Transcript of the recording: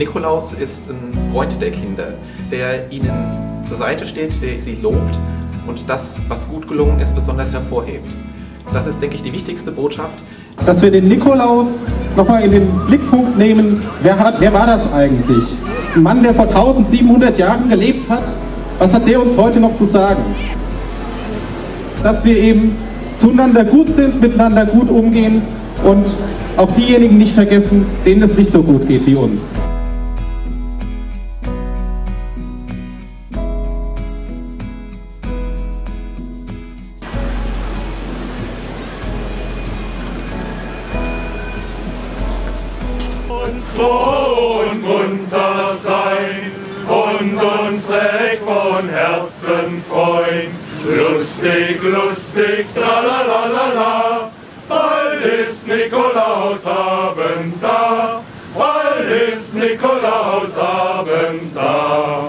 Nikolaus ist ein Freund der Kinder, der ihnen zur Seite steht, der sie lobt und das, was gut gelungen ist, besonders hervorhebt. Das ist, denke ich, die wichtigste Botschaft. Dass wir den Nikolaus nochmal in den Blickpunkt nehmen, wer, hat, wer war das eigentlich? Ein Mann, der vor 1700 Jahren gelebt hat? Was hat der uns heute noch zu sagen? Dass wir eben zueinander gut sind, miteinander gut umgehen und auch diejenigen nicht vergessen, denen es nicht so gut geht wie uns. Uns froh und munter sein und uns recht von Herzen freuen. Lustig, lustig, tralalala, bald ist Nikolausabend da, bald ist Nikolausabend da.